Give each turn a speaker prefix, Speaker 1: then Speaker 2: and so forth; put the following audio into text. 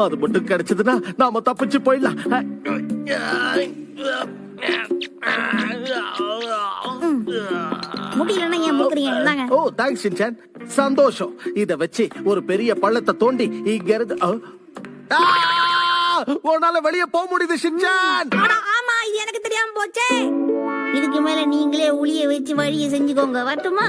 Speaker 1: அது மட்டும் கிடைச்சதுன்னா நாம தப்பிச்சு போயிடலாம்.
Speaker 2: முடியலன்னா ஏன் முக்குறீங்க இந்தாங்க
Speaker 1: ஓ தேங்க்ஸ் ஷின்சான் சந்தோஷம். இத வச்சு ஒரு பெரிய பள்ளத்தை தோண்டி இங்க இருந்து உன்னால வெளிய போக முடியுது ஷின்சான்
Speaker 2: ஆமா இது எனக்கு தெரியாம போச்சே. இதுக்கு மேல நீங்களே உளிய வச்சு வழியை செஞ்சுக்கோங்க வரட்டுமா?